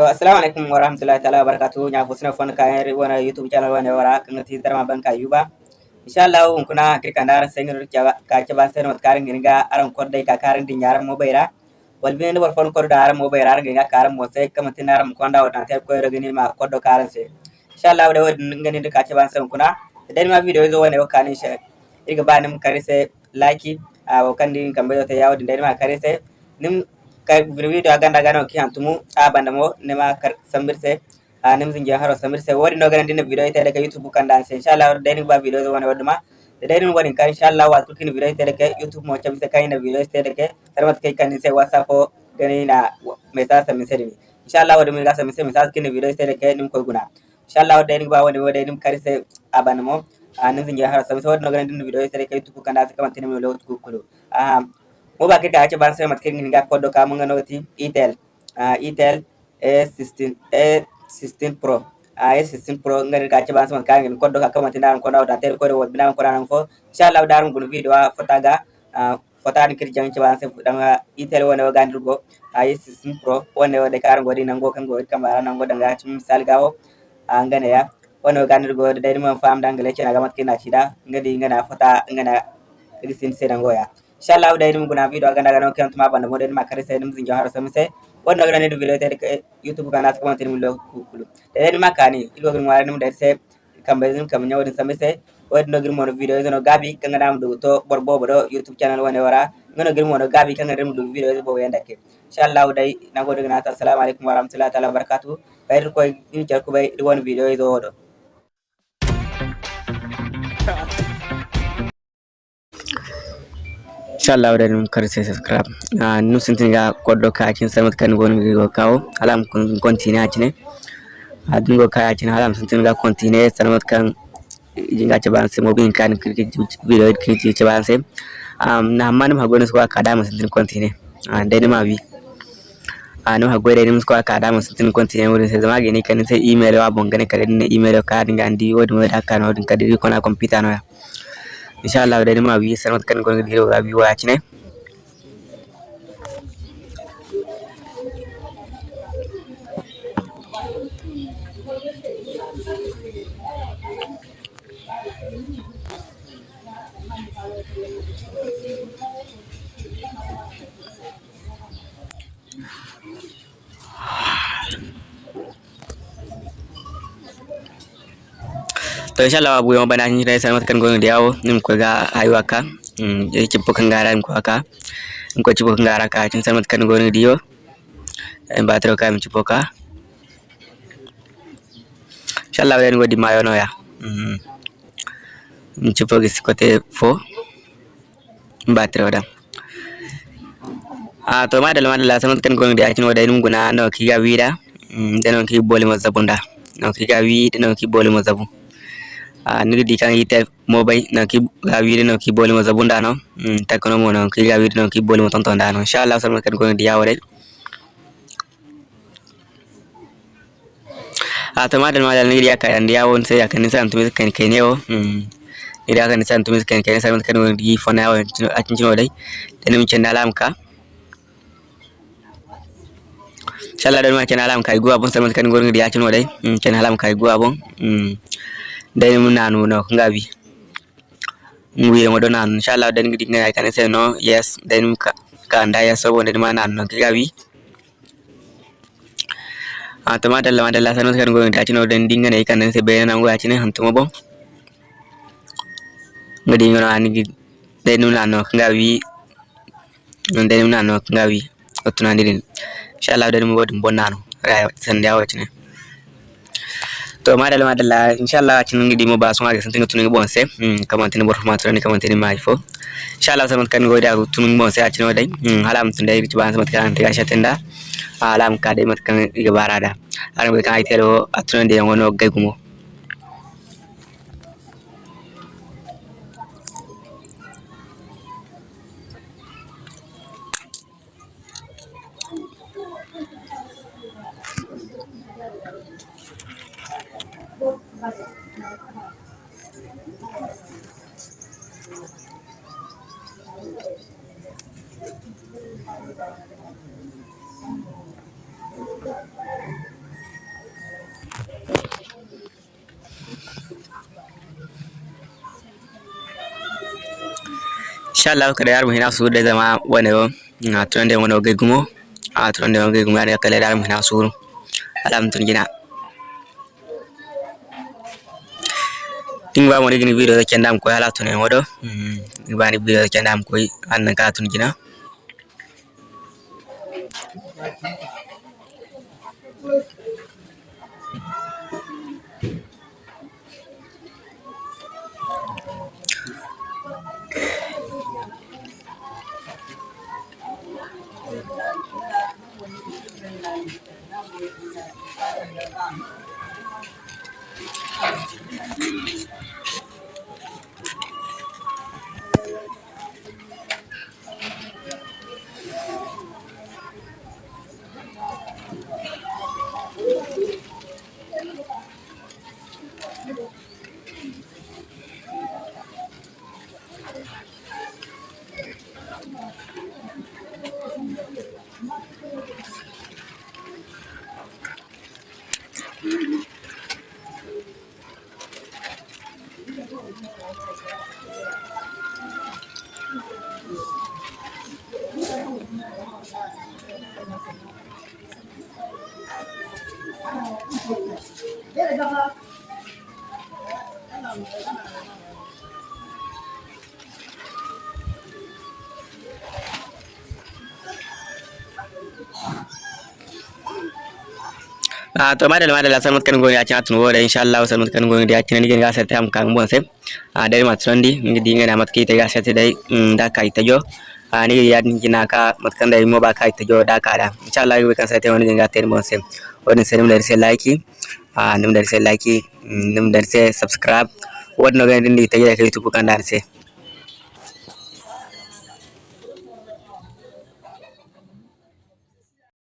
Assalamu wa rahmatullahi ta'ala barakatuhu nya fusna fon ka yari wana YouTube channel wana wara kan ti tarma banka yuba insha Allah un kuna kirka ndara sengir ka ke ban sen wat karin ginga aran kodde ka karin din yaran mo bayra wal bin war fon kodda aran mo bayra aran ginga karan mo sai kama tin aran ko nda wata te ko rogini ma koddo karan se insha Allah da wadin ngani ka ke ban sen kuna. Dan ma video zo wana wakani she iga banim kare se like a wakandi kambe to yawo din ma kare se nim video agandagano kihantumu abandamo nema sambirse nimzingi haro sambirse no gana dina video itede ka youtube kandanse inshallah deni ba video zo wana waduma da dai nun gwanin ka inshallah wa tukin video itede ka youtube mo chamse kai na video itede ka tarmat kai kan sai whatsapp gani na mai sasa min sai inshallah wadi mun gasa min sai misal kin video itede ka nim koi guna. Inshallah deni ba wani wadi nim karise abandamo nimzingi haro sambirse wadi nogana dina video itede ka youtube kandanse tini mo lo kukulu mo ba ka ache ban sai mat kengin ga kodo ka mo ngano ti itel? A itel a16 a16 pro. A a16 pro ngari ka ache ban sai mat kangin kodo ka ka mat nan ko dawda tel ko rewol binan ko ranan fo. Inshallah darum gun video a fotaga a fotan kir jang ci ban da nga itel wona wa gandir go a a16 pro wona wa de kar ngodi nan go kan go ka kamara nan go danga ci misal gawo a ngane ya. Wona wa gandir go da dari mo fam dangale ci na gamat kina ci da. Ngadi ngana fota ngana gisin sedango ya. inshallah da irin guna video aganda gana kan tuma banda model makare sai dum zinjo haro samse wonno gana ni video tere ke youtube kana sa kwantin mulo kulu da ni makani ilgo gin wala da sai kambe zum kam nyawo din samse wonno gin mono video zono gabi kan gana mu to bor bobo do youtube channel wone wara ngono gin mono gabi kan gana mu video bo yanda ke inshallah dai nagode gana assalamu alaikum warahmatullahi taala wabarakatuh. Bayr ko ni jar ko bay won video zo do inshallah da num kar sai subscribe na num sintin ga koddo ka cin samat kan gon go kawo alam kun continue acine adin go ka acine alam sintin ga continue samat kan jinga ce ban sai mobin kan kirki video kirki ce ban sai um na man ma gon su ka da mun sintin continue an dai ma bi a no hago da nim ko ka da mun sintin continue wurin sai zama gani kan sai email wa bon kare ne email ka dinga andi wodi mo da kan wodin kadiri kona computer no inshallah da ma bi sanat kan gon giro ga bi wa cine to inshallah abu yama bana ni dai sanat kan gonga diawo nim ko ga aywa ka mm e cippo kan gara ko aka ko cippo kan gara ka cin sanat kan gon dio en batro ka mi cippo ka godi mayo no ya mm mi cippo gis côté fo batro da. A to madal madal sanat kan gon dia cin wada num guna no ki ga wida mm deno ki boli no ki ga wi deno ki boli అనేది ఈ type mobile నాకు ఆ video నాకు బోలి మొత్తం ఉండాను తక్కువ నాకు ఆ వీడియో నాకు బోలి మొత్తం తొందాను షాల్ అవసరం కనుక్కోండి average a tomatar ma da ni riya kan riya won sai kan san tumi kan kan yo. Kan san tumi kan kan san kan won gi fona won a cin dai. Dan mun cin dalam ka. Inshallah dan mun cin dalam ka guwa bon san kan gon riya cin dai. Cin dalam ka guwa bon mm mun nanu no ngabi ngwi mo do nanu inshallah dan ngidi ngai kan se no yes dan ka ka anda ya so wonde ma nanu no ngabi a to madal la madal la sanu kan go ta chino dan dinga nei kan se be na ngo achine hantu mo bon ngadi ngono ani dai nu nanu ngabi nu nanu ngabi otuna ndin inshallah dan mo bodum bon nanu ra san yawo chine to madalla la inshallah cin ngi dimo basu ngage santinga tunin bonse hmm kamante ni borfuma tunin kamante ni majfo inshallah samat kan goida tunin bonse acin odai. Hmm halam tun dai ci ban samat kan tiga shatenda alam ka dai mat kan iga barada. Aram kan ai telo atunan de ngono gay gumo. insha Allah kada yar muhina su da zama wani na tun da wani oge gumo. A tun da oge gumo da kala yar muhina su alhamdulillah gina ding ba wani gini video da kyan dam koy ala tun ne wado hmm, ba ni video da kyan dam koy annan ka tun gina Thank you. 别来的嗯。San mutkan goyi a cin wo da insha Allah san mutkan goyi da cin ni ga sai tam kan bon sai a dai matrondi ngi dinga na matki ta ga sai dai da kai ta jo ni ya ni na ka mutkan dai mo ba kai ta jo da ka da insha Allah ga kan ta wani dinga ta bon sai wani sai mun da sai like nim da sai like nim da sai subscribe wannan ga din ta ga YouTube kan da sai